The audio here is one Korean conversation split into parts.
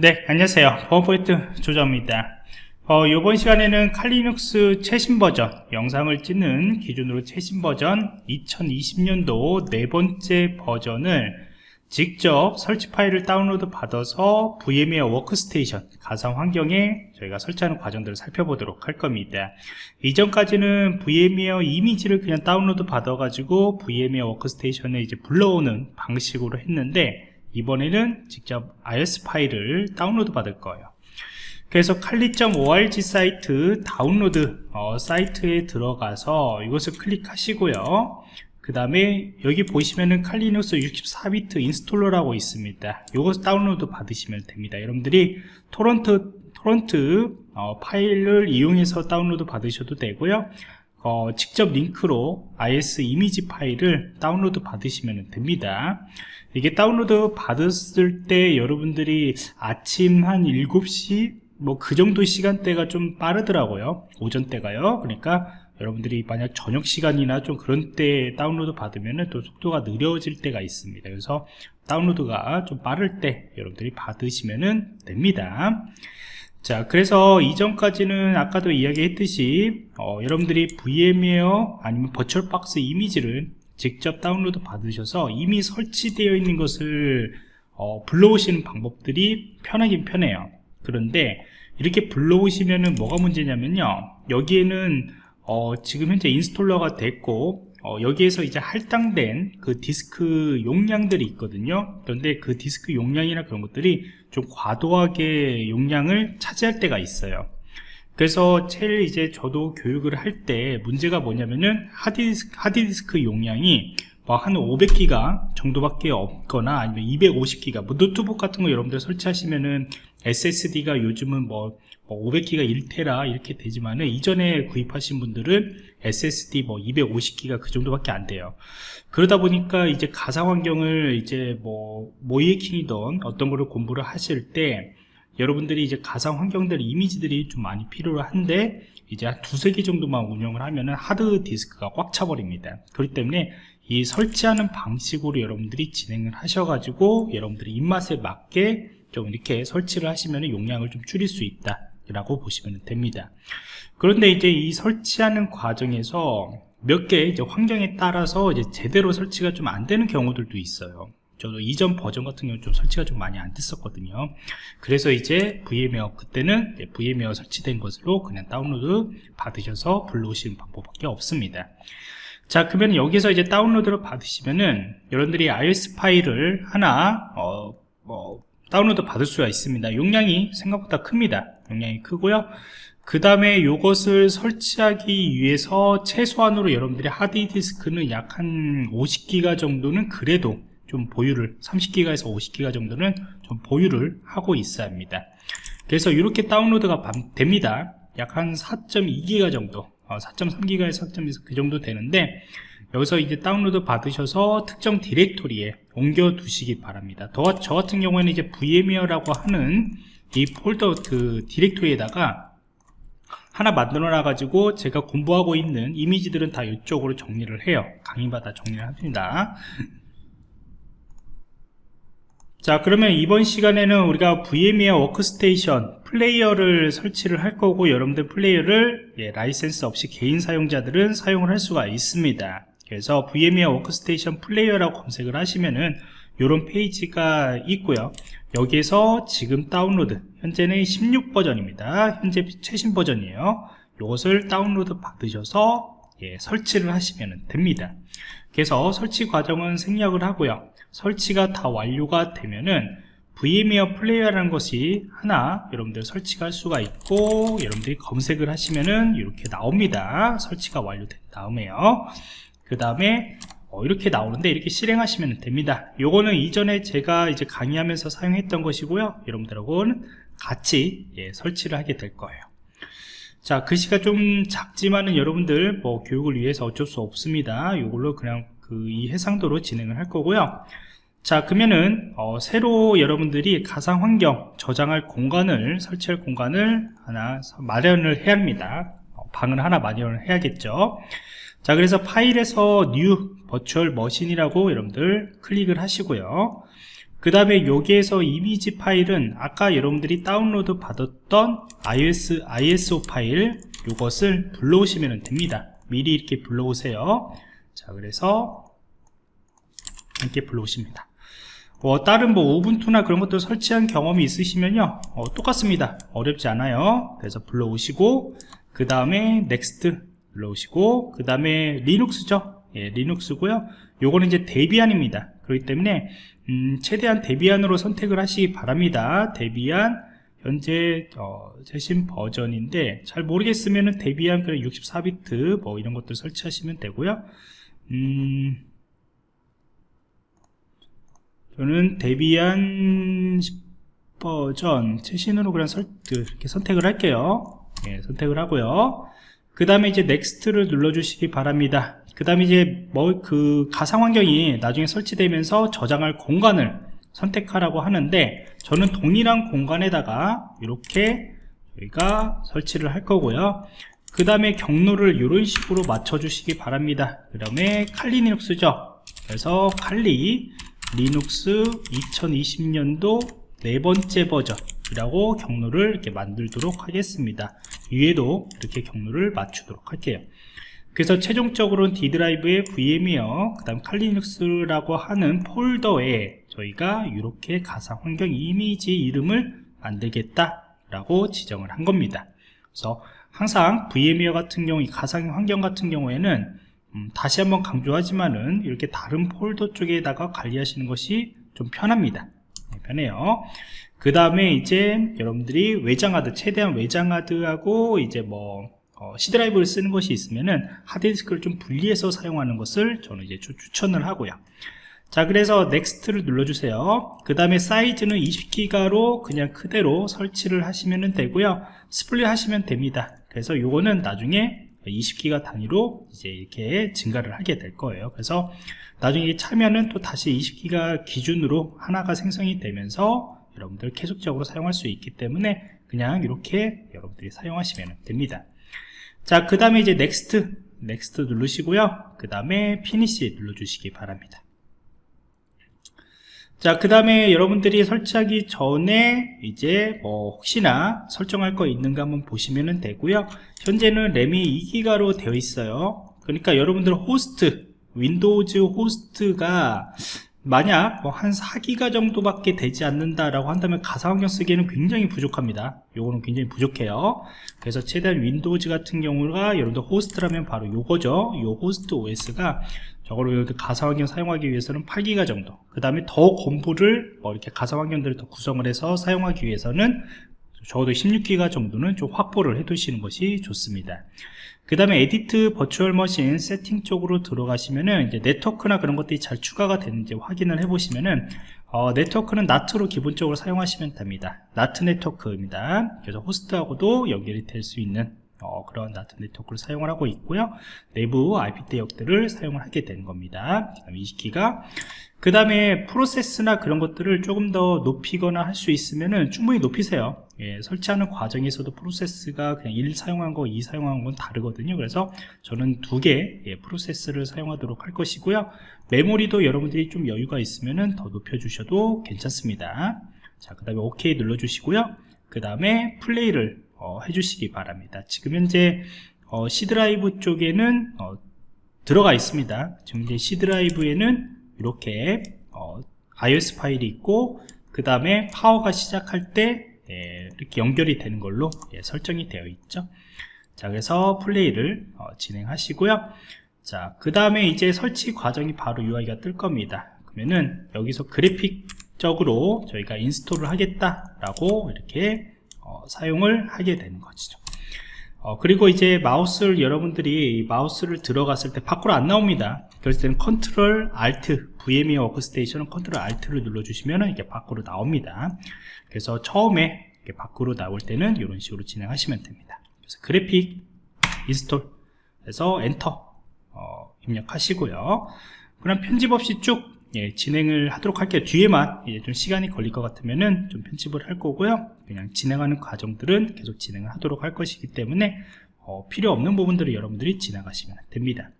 네 안녕하세요. 버퍼포인트 조정입니다. 어, 이번 시간에는 Kali Linux 최신 버전 영상을 찍는 기준으로 최신 버전 2020년도 네 번째 버전을 직접 설치 파일을 다운로드 받아서 VMware Workstation 가상 환경에 저희가 설치하는 과정들을 살펴보도록 할 겁니다. 이전까지는 VMware 이미지를 그냥 다운로드 받아 가지고 VMware 워크스테이션에 이제 불러오는 방식으로 했는데 이번에는 직접 ISO 파일을 다운로드 받을 거예요. 그래서 칼리.org 사이트 다운로드 어, 사이트에 들어가서 이것을 클릭하시고요. 그 다음에 여기 보시면은 Kali Linux 64비트 installer라고 있습니다. 이것 다운로드 받으시면 됩니다. 여러분들이 torrent torrent 어, 파일을 이용해서 다운로드 받으셔도 되고요 어, 직접 링크로 ISO 이미지 파일을 다운로드 받으시면 됩니다. 이게 다운로드 받았을 때 여러분들이 아침 한 7시 뭐 그 정도 시간대가 좀 빠르더라고요. 오전대가요. 그러니까 여러분들이 만약 저녁 시간이나 좀 그런 때 다운로드 받으면 또 속도가 느려질 때가 있습니다. 그래서 다운로드가 좀 빠를 때 여러분들이 받으시면 됩니다 자 그래서 이전까지는 아까도 이야기했듯이 어, 여러분들이 VMware 아니면 버추얼박스 이미지를 직접 다운로드 받으셔서 이미 설치되어 있는 것을 어, 불러오시는 방법들이 편하긴 편해요. 그런데 이렇게 불러오시면은 뭐가 문제냐면요. 여기에는 어, 지금 현재 installer가 됐고 어, 여기에서 이제 할당된 그 디스크 용량들이 있거든요. 그런데 그 디스크 용량이나 그런 것들이 좀 과도하게 용량을 차지할 때가 있어요. 그래서 제일 이제 저도 교육을 할 때 문제가 뭐냐면은 하드디스크, 하드디스크 용량이 뭐 한 500기가 정도밖에 없거나 아니면 250기가 뭐 노트북 같은 거 여러분들 설치하시면은 SSD가 요즘은 뭐, 뭐 500기가 1테라 이렇게 되지만은 이전에 구입하신 분들은 SSD 뭐 250기가 그 정도밖에 안 돼요. 그러다 보니까 이제 가상 환경을 이제 뭐 모이에킹이던 어떤 거를 공부를 하실 때 여러분들이 이제 가상 환경들 이미지들이 좀 많이 필요로 한데 이제 한 두세 개 정도만 운영을 하면은 하드 디스크가 꽉 차버립니다. 그렇기 때문에 이 설치하는 방식으로 여러분들이 진행을 하셔가지고 여러분들이 입맛에 맞게 좀 이렇게 설치를 하시면 용량을 좀 줄일 수 있다 라고 보시면 됩니다. 그런데 이제 이 설치하는 과정에서 몇개 환경에 따라서 이제 제대로 설치가 좀 안 되는 경우들도 있어요. 저도 이전 버전 같은 경우 좀 설치가 좀 많이 안 됐었거든요. 그래서 이제 VMware 그때는 VMware 설치된 것으로 그냥 다운로드 받으셔서 불러오시는 방법밖에 없습니다. 자 그러면 여기서 이제 다운로드를 받으시면은 여러분들이 iOS 파일을 하나 어, 뭐 다운로드 받을 수가 있습니다. 용량이 생각보다 큽니다. 용량이 크고요. 그 다음에 이것을 설치하기 위해서 최소한으로 여러분들이 하드디스크는 약 한 50기가 정도는 그래도 좀 보유를 30기가에서 50기가 정도는 좀 보유를 하고 있어야 합니다. 그래서 이렇게 다운로드가 됩니다. 약 한 4.2기가 정도 4.3기가에서 어, 4.2그 그 정도 되는데 여기서 이제 다운로드 받으셔서 특정 디렉토리에 옮겨 두시기 바랍니다. 더, 저 같은 경우에는 이제 VMware라고 하는 이 폴더 그 디렉토리에다가 하나 만들어 놔 가지고 제가 공부하고 있는 이미지들은 다 이쪽으로 정리를 해요. 강의마다 정리를 합니다. 자 그러면 이번 시간에는 우리가 VMware 워크스테이션 플레이어를 설치를 할 거고 여러분들 플레이어를 예, 라이센스 없이 개인 사용자들은 사용을 할 수가 있습니다 그래서 VMware 워크스테이션 플레이어라고 검색을 하시면은 이런 페이지가 있고요. 여기에서 지금 다운로드 현재는 16 버전입니다. 현재 최신 버전이에요. 이것을 다운로드 받으셔서 예, 설치를 하시면 됩니다. 그래서 설치 과정은 생략을 하고요. 설치가 다 완료가 되면은 VMware Player라는 것이 하나 여러분들 설치가 할 수가 있고 여러분들이 검색을 하시면은 이렇게 나옵니다. 설치가 완료된 다음에요 그 다음에 어, 이렇게 나오는데 이렇게 실행하시면 됩니다. 요거는 이전에 제가 이제 강의하면서 사용했던 것이고요. 여러분들하고는 같이 예, 설치를 하게 될 거예요. 자 글씨가 좀 작지만은 여러분들 뭐 교육을 위해서 어쩔 수 없습니다. 이걸로 그냥 그 이 해상도로 진행을 할 거고요. 자 그러면은 어, 새로 여러분들이 가상 환경 저장할 공간을 설치할 공간을 하나 마련을 해야 합니다. 어, 방을 하나 마련을 해야겠죠 자 그래서 파일에서 new virtual machine이라고 여러분들 클릭을 하시고요. 그 다음에 여기에서 이미지 파일은 아까 여러분들이 다운로드 받았던 iOS, ISO 파일 이것을 불러오시면 됩니다. 미리 이렇게 불러오세요. 자 그래서 이렇게 불러오십니다. 뭐 다른 뭐 우분투나 그런 것들 설치한 경험이 있으시면요. 어, 똑같습니다. 어렵지 않아요. 그래서 불러오시고 그 다음에 next 불러오시고 그 다음에 Linux죠? 예, Linux고요. 요거는 이제 Debian입니다. 그렇기 때문에 음, 최대한 Debian으로 선택을 하시기 바랍니다. Debian 현재 어, 최신 버전인데 잘 모르겠으면은 Debian 그냥 64비트 뭐 이런 것들 설치하시면 되고요. 음, 저는 Debian 10버전 최신으로 그냥 설, 이렇게 선택을 할게요. 예, 선택을 하고요 그 다음에 이제 next를 눌러주시기 바랍니다. 그 다음에 이제 뭐 그 가상 환경이 나중에 설치되면서 저장할 공간을 선택하라고 하는데 저는 동일한 공간에다가 이렇게 저희가 설치를 할 거고요. 그 다음에 경로를 이런 식으로 맞춰 주시기 바랍니다. 그 다음에 칼리 리눅스죠. 그래서 Kali Linux 2020년도 네 번째 버전이라고 경로를 이렇게 만들도록 하겠습니다 위에도 이렇게 경로를 맞추도록 할게요. 그래서 최종적으로는 D 드라이브의 VM이요 그 다음 칼리눅스라고 하는 폴더에 저희가 이렇게 가상 환경 이미지 이름을 만들겠다 라고 지정을 한 겁니다. 그래서 항상 VMware 같은 경우 이 가상 환경 같은 경우에는 음, 다시 한번 강조하지만은 이렇게 다른 폴더 쪽에다가 관리하시는 것이 좀 편합니다. 네, 편해요 그 다음에 이제 여러분들이 외장하드 최대한 외장하드하고 이제 뭐 어, C 드라이브를 쓰는 것이 있으면은 하드디스크를 좀 분리해서 사용하는 것을 저는 이제 추천을 하고요. 자 그래서 next를 눌러주세요. 그 다음에 사이즈는 20기가로 그냥 그대로 설치를 하시면 되고요. split 하시면 됩니다. 그래서 요거는 나중에 20기가 단위로 이제 이렇게 증가를 하게 될 거예요. 그래서 나중에 차면은 또 다시 20기가 기준으로 하나가 생성이 되면서 여러분들 계속적으로 사용할 수 있기 때문에 그냥 이렇게 여러분들이 사용하시면 됩니다 자, 그 다음에 이제 next, next 누르시고요. 그 다음에 finish 눌러주시기 바랍니다. 자, 그 다음에 여러분들이 설치하기 전에 이제 뭐 혹시나 설정할 거 있는가 한번 보시면 되고요. 현재는 램이 2기가로 되어 있어요. 그러니까 여러분들 호스트, Windows 호스트가 만약 뭐 한 4기가 정도밖에 되지 않는다라고 한다면 가상환경 쓰기에는 굉장히 부족합니다. 요거는 굉장히 부족해요. 그래서 최대한 Windows 같은 경우가 여러분들 호스트라면 바로 요거죠. 요 호스트 OS가 저거를 가상환경 사용하기 위해서는 8기가 정도. 그 다음에 더 공부를 뭐 이렇게 가상환경들을 더 구성을 해서 사용하기 위해서는 적어도 16기가 정도는 좀 확보를 해 두시는 것이 좋습니다 그 다음에 edit virtual machine setting 쪽으로 들어가시면은 이제 네트워크나 그런 것들이 잘 추가가 되는지 확인을 해 보시면은 어, 네트워크는 NAT로 기본적으로 사용하시면 됩니다. NAT 네트워크입니다. 그래서 호스트하고도 연결이 될 수 있는 어, 그런 NAT 네트워크를 사용을 하고 있고요 내부 IP 대역들을 사용을 하게 되는 겁니다 그 다음에 20기가 그 다음에 프로세스나 그런 것들을 조금 더 높이거나 할 수 있으면은 충분히 높이세요 예, 설치하는 과정에서도 프로세스가 그냥 1 사용한 거, 2 사용한 건 다르거든요. 그래서 저는 두개 예, 프로세스를 사용하도록 할 것이고요. 메모리도 여러분들이 좀 여유가 있으면 더 높여 주셔도 괜찮습니다. 자, 그 다음에 OK 눌러 주시고요. 그 다음에 플레이를 어, 해주시기 바랍니다. 지금 현재 어, C 드라이브 쪽에는 어, 들어가 있습니다. 지금 이제 C 드라이브에는 이렇게 어, ISO 파일이 있고 그 다음에 파워가 시작할 때 예, 이렇게 연결이 되는 걸로 예, 설정이 되어 있죠 자 그래서 플레이를 어, 진행하시고요 자 그 다음에 이제 설치 과정이 바로 UI가 뜰 겁니다 그러면은 여기서 그래픽적으로 저희가 install을 하겠다 라고 이렇게 어, 사용을 하게 되는 것이죠. 어, 그리고 이제 마우스를 여러분들이 마우스를 들어갔을 때 밖으로 안 나옵니다. 그럴 때는 컨트롤 알트 VMware 워크스테이션은 컨트롤 알트를 눌러주시면 이렇게 밖으로 나옵니다. 그래서 처음에 밖으로 나올 때는 이런 식으로 진행하시면 됩니다. 그래서 graphic install 해서 엔터 어, 입력하시고요. 그럼 편집 없이 쭉 예, 진행을 하도록 할게요. 뒤에만 예, 좀 시간이 걸릴 것 같으면은 좀 편집을 할 거고요. 그냥 진행하는 과정들은 계속 진행을 하도록 할 것이기 때문에 어, 필요 없는 부분들을 여러분들이 지나가시면 됩니다.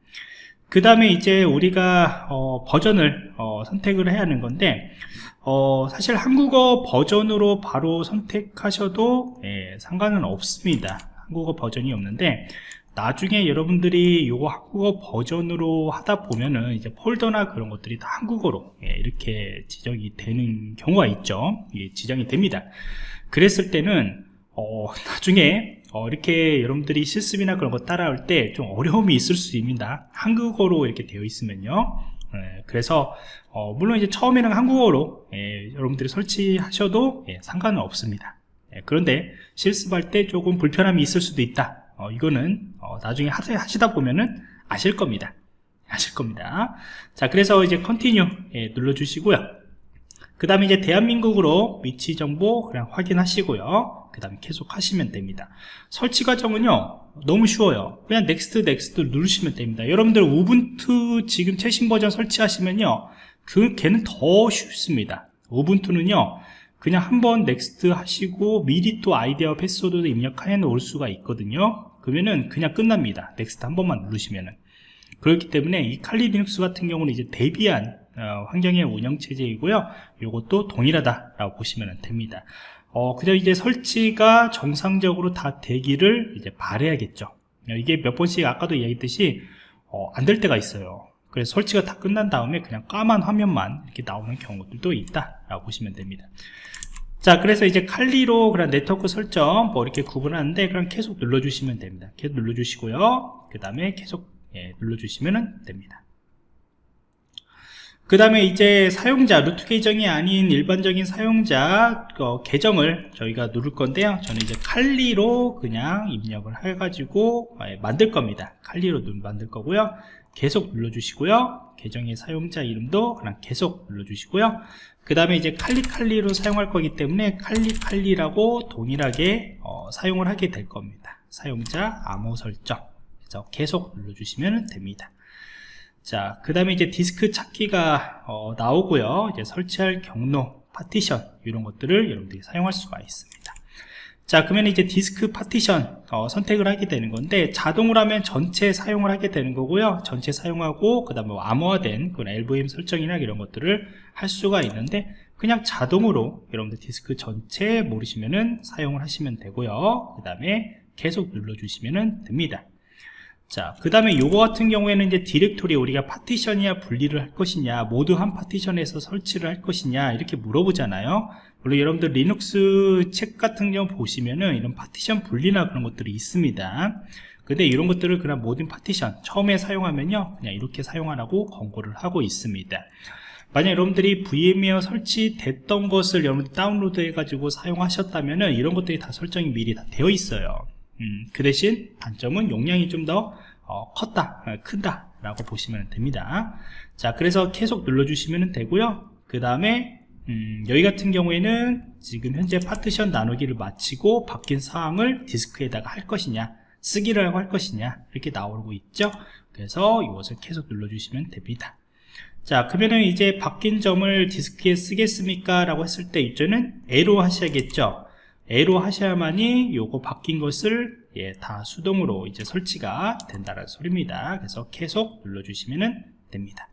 그 다음에 이제 우리가 어, 버전을 어, 선택을 해야 하는 건데 어, 사실 한국어 버전으로 바로 선택하셔도 예, 상관은 없습니다. 한국어 버전이 없는데 나중에 여러분들이 이거 한국어 버전으로 하다 보면은 이제 폴더나 그런 것들이 다 한국어로 예, 이렇게 지정이 되는 경우가 있죠. 예, 지정이 됩니다. 그랬을 때는 어, 나중에 어, 이렇게 여러분들이 실습이나 그런 거 따라올 때 좀 어려움이 있을 수 있습니다. 한국어로 이렇게 되어 있으면요. 예, 그래서 어, 물론 이제 처음에는 한국어로 예, 여러분들이 설치하셔도 예, 상관은 없습니다. 예, 그런데 실습할 때 조금 불편함이 있을 수도 있다 어, 이거는 어, 나중에 하시, 하시다 보면은 아실 겁니다. 아실 겁니다. 자 그래서 이제 continue 예, 눌러 주시고요. 그 다음에 이제 대한민국으로 위치 정보 그냥 확인하시고요. 그 다음에 계속 하시면 됩니다. 설치 과정은요 너무 쉬워요. 그냥 next next 누르시면 됩니다. 여러분들 Ubuntu 지금 최신 버전 설치하시면요 그 걔는 더 쉽습니다. Ubuntu는요 그냥 한번 next 하시고 미리 또 아이디어 패스워드도 입력해 놓을 수가 있거든요 그러면은 그냥 끝납니다. next 한 번만 누르시면은. 그렇기 때문에 이 Kali Linux 같은 경우는 이제 대비한 어, 환경의 운영체제이고요. 이것도 동일하다 라고 보시면 됩니다. 어, 그냥 이제 설치가 정상적으로 다 되기를 이제 바래야겠죠. 이게 몇 번씩 아까도 이야기했듯이 어, 안 될 때가 있어요. 그래서 설치가 다 끝난 다음에 그냥 까만 화면만 이렇게 나오는 경우들도 있다 라고 보시면 됩니다 자 그래서 이제 칼리로 그런 네트워크 설정 뭐 이렇게 구분하는데 그럼 계속 눌러주시면 됩니다. 계속 눌러주시고요. 그 다음에 계속 예, 눌러주시면 됩니다. 그 다음에 이제 사용자 루트 계정이 아닌 일반적인 사용자 어, 계정을 저희가 누를 건데요. 저는 이제 칼리로 그냥 입력을 해 가지고 예, 만들 겁니다. 칼리로 만들 거고요. 계속 눌러주시고요. 계정의 사용자 이름도 그냥 계속 눌러주시고요 그 다음에 이제 칼리칼리로 사용할 거기 때문에 칼리칼리라고 동일하게 어, 사용을 하게 될 겁니다 사용자 암호 설정 그래서 계속 눌러주시면 됩니다 자, 그 다음에 이제 디스크 찾기가 어, 나오고요. 이제 설치할 경로, 파티션 이런 것들을 여러분들이 사용할 수가 있습니다. 자, 그러면 이제 디스크 파티션 어, 선택을 하게 되는 건데 자동으로 하면 전체 사용을 하게 되는 거고요. 전체 사용하고 그 다음에 암호화된 그런 LVM 설정이나 이런 것들을 할 수가 있는데 그냥 자동으로 여러분들 디스크 전체 모르시면은 사용을 하시면 되고요. 그 다음에 계속 눌러주시면 됩니다. 자, 그 다음에 요거 같은 경우에는 이제 디렉토리 우리가 파티션이야 분리를 할 것이냐, 모두 한 파티션에서 설치를 할 것이냐, 이렇게 물어보잖아요. 물론 여러분들 리눅스 책 같은 경우 보시면은 이런 파티션 분리나 그런 것들이 있습니다. 근데 이런 것들을 그냥 모든 파티션 처음에 사용하면요, 그냥 이렇게 사용하라고 권고를 하고 있습니다. 만약 여러분들이 VMware 설치됐던 것을 여러분들 다운로드 해가지고 사용하셨다면은 이런 것들이 다 설정이 미리 다 되어 있어요. 음, 그 대신 단점은 용량이 좀더 어, 컸다 어, 큰다 라고 보시면 됩니다 자 그래서 계속 눌러주시면 되고요 그 다음에 음, 여기 같은 경우에는 지금 현재 파티션 나누기를 마치고 바뀐 사항을 디스크에다가 할 것이냐 쓰기를 하고 할 것이냐 이렇게 나오고 있죠 그래서 이것을 계속 눌러주시면 됩니다 자 그러면은 이제 바뀐 점을 디스크에 쓰겠습니까 라고 했을 때 이제는 에로 하셔야겠죠 A로 하셔야만이 요거 바뀐 것을 예, 다 수동으로 이제 설치가 된다는 소리입니다. 그래서 계속 눌러주시면 됩니다.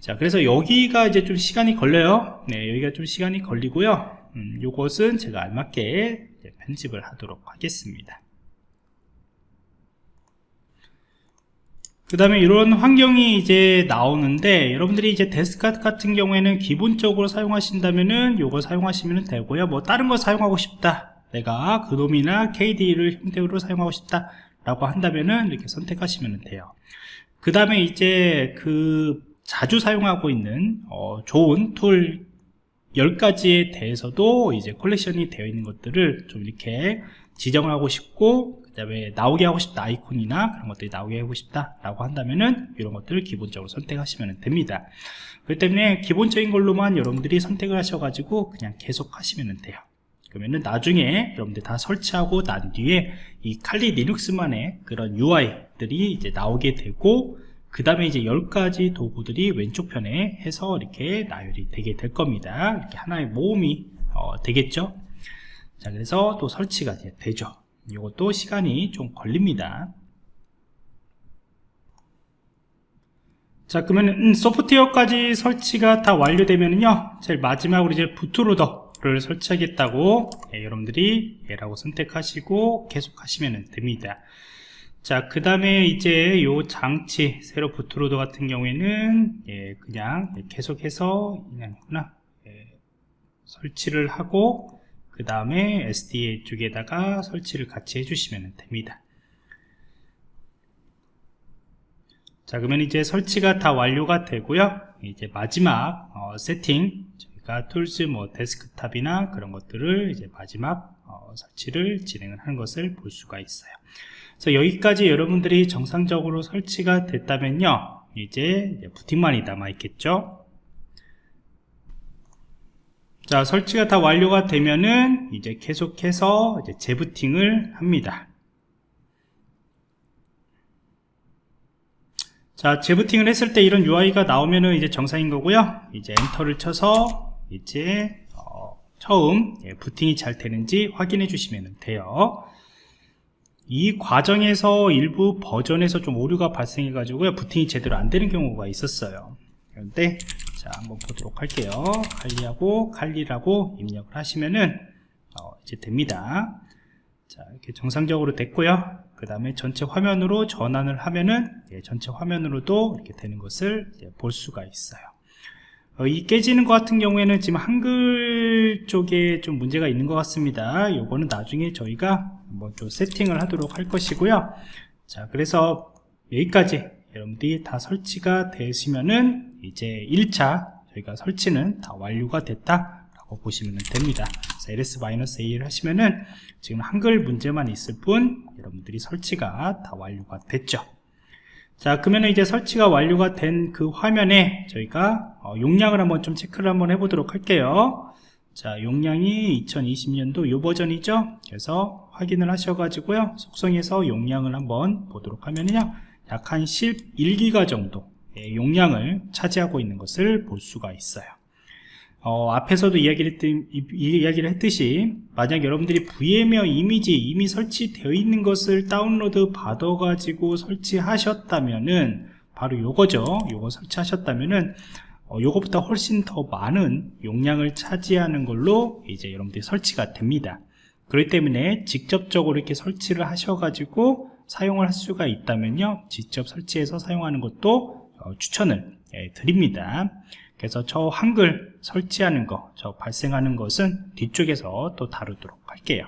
자, 그래서 여기가 이제 좀 시간이 걸려요. 네, 여기가 좀 시간이 걸리고요. 음, 요것은 제가 알맞게 편집을 하도록 하겠습니다. 그 다음에 이런 환경이 이제 나오는데 여러분들이 이제 데스크탑 같은 경우에는 기본적으로 사용하신다면은 요거 사용하시면 되고요 뭐 다른 거 사용하고 싶다 내가 그놈이나 KD를 형태로 사용하고 싶다 라고 한다면은 이렇게 선택하시면 돼요 그 다음에 이제 그 자주 사용하고 있는 어 좋은 툴 10가지에 대해서도 이제 컬렉션이 되어 있는 것들을 좀 이렇게 지정을 하고 싶고 그 다음에 나오게 하고 싶다 아이콘이나 그런 것들이 나오게 하고 싶다 라고 한다면은 이런 것들을 기본적으로 선택하시면 됩니다. 그렇기 때문에 기본적인 걸로만 여러분들이 선택을 하셔가지고 그냥 계속 하시면 돼요. 그러면은 나중에 여러분들 다 설치하고 난 뒤에 이 칼리 리눅스만의 그런 UI들이 이제 나오게 되고 그 다음에 이제 10가지 도구들이 왼쪽 편에 해서 이렇게 나열이 되게 될 겁니다. 이렇게 하나의 모음이 어, 되겠죠? 자 그래서 또 설치가 되죠. 이것도 시간이 좀 걸립니다. 자 그러면 음, 소프트웨어까지 설치가 다 완료되면요 제일 마지막으로 이제 부트로더를 설치하겠다고 예, 여러분들이 예라고 선택하시고 계속 하시면 됩니다 자 그 다음에 이제 요 장치 세로 부트로더 같은 경우에는 예, 그냥 계속해서 그냥 구나. 예, 설치를 하고 그 다음에 SDA 쪽에다가 설치를 같이 해주시면 됩니다. 자 그러면 이제 설치가 다 완료가 되고요. 이제 마지막 어, 세팅 저희가 tools 뭐 데스크탑이나 그런 것들을 이제 마지막 어, 설치를 진행을 하는 것을 볼 수가 있어요. 그래서 여기까지 여러분들이 정상적으로 설치가 됐다면요 이제 부팅만이 남아 있겠죠? 자 설치가 다 완료가 되면은 이제 계속해서 이제 재부팅을 합니다. 자 재부팅을 했을 때 이런 UI가 나오면은 이제 정상인 거고요. 이제 엔터를 쳐서 이제 어, 처음 예, 부팅이 잘 되는지 확인해 주시면 돼요. 이 과정에서 일부 버전에서 좀 오류가 발생해 가지고요 부팅이 제대로 안 되는 경우가 있었어요. 그런데 자 한번 보도록 할게요. 칼리하고 칼리라고 입력을 하시면은 어, 이제 됩니다. 자 이렇게 정상적으로 됐고요. 그 다음에 전체 화면으로 전환을 하면은 예, 전체 화면으로도 이렇게 되는 것을 예, 볼 수가 있어요. 어, 이 깨지는 것 같은 경우에는 지금 한글 쪽에 좀 문제가 있는 것 같습니다. 요거는 나중에 저희가 한번 좀 세팅을 하도록 할 것이고요. 자 그래서 여기까지 여러분들이 다 설치가 되시면은 이제 1차 저희가 설치는 다 완료가 됐다 라고 보시면 됩니다. ls-a를 하시면은 지금 한글 문제만 있을 뿐 여러분들이 설치가 다 완료가 됐죠 자 그러면 이제 설치가 완료가 된 그 화면에 저희가 어, 용량을 한번 좀 체크를 한번 해보도록 할게요. 자 용량이 2020년도 요 버전이죠? 그래서 확인을 하셔가지고요. 속성에서 용량을 한번 보도록 하면요 약 한 11기가 정도 의 용량을 차지하고 있는 것을 볼 수가 있어요 어, 앞에서도 이야기를, 했듯, 이야기를 했듯이 만약 여러분들이 VMware 이미지 이미 설치되어 있는 것을 다운로드 받아 가지고 설치하셨다면은 바로 요거죠. 요거 설치하셨다면은 어, 요거보다 훨씬 더 많은 용량을 차지하는 걸로 이제 여러분들이 설치가 됩니다. 그렇기 때문에 직접적으로 이렇게 설치를 하셔 가지고 사용을 할 수가 있다면요. 직접 설치해서 사용하는 것도 어, 추천을 예, 드립니다 그래서 저 한글 설치하는 거, 저 발생하는 것은 뒤쪽에서 또 다루도록 할게요.